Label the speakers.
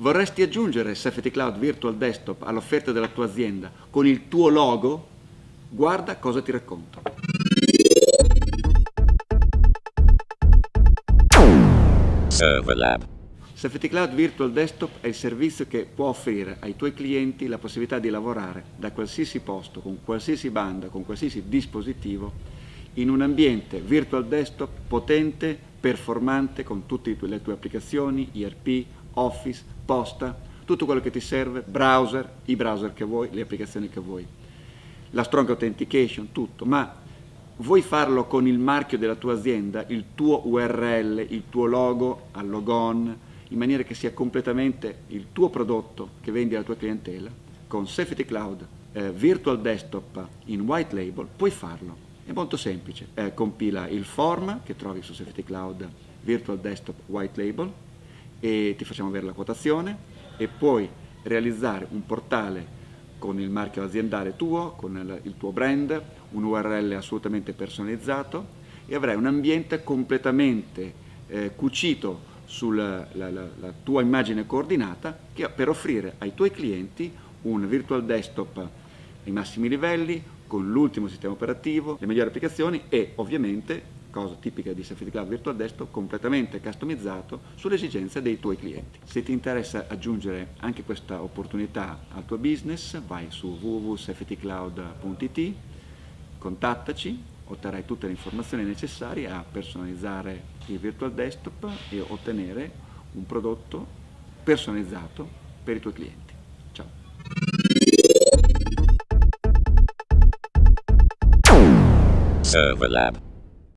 Speaker 1: Vorresti aggiungere Safety Cloud Virtual Desktop all'offerta della tua azienda con il tuo logo? Guarda cosa ti racconto.
Speaker 2: Serverlab.
Speaker 1: Safety Cloud Virtual Desktop è il servizio che può offrire ai tuoi clienti la possibilità di lavorare da qualsiasi posto, con qualsiasi banda, con qualsiasi dispositivo, in un ambiente virtual desktop potente, performante, con tutte le tue applicazioni, ERP, Office, posta, tutto quello che ti serve, browser, i browser che vuoi, le applicazioni che vuoi, la strong authentication, tutto, ma vuoi farlo con il marchio della tua azienda, il tuo URL, il tuo logo al logon, in maniera che sia completamente il tuo prodotto che vendi alla tua clientela, con Safety Cloud eh, Virtual Desktop in white label, puoi farlo. È molto semplice, eh, compila il form che trovi su Safety Cloud Virtual Desktop White Label e ti facciamo avere la quotazione e puoi realizzare un portale con il marchio aziendale tuo, con il, tuo brand, un URL assolutamente personalizzato e avrai un ambiente completamente eh, cucito sulla la, la, la tua immagine coordinata che, per offrire ai tuoi clienti un virtual desktop ai massimi livelli, con l'ultimo sistema operativo, le migliori applicazioni e ovviamente cosa tipica di Safety Cloud Virtual Desktop, completamente customizzato sulle esigenze dei tuoi clienti. Se ti interessa aggiungere anche questa opportunità al tuo business, vai su www.safetycloud.it, contattaci, otterrai tutte le informazioni necessarie a personalizzare il Virtual Desktop e ottenere un prodotto personalizzato per i tuoi clienti. Ciao!
Speaker 2: Serverlab.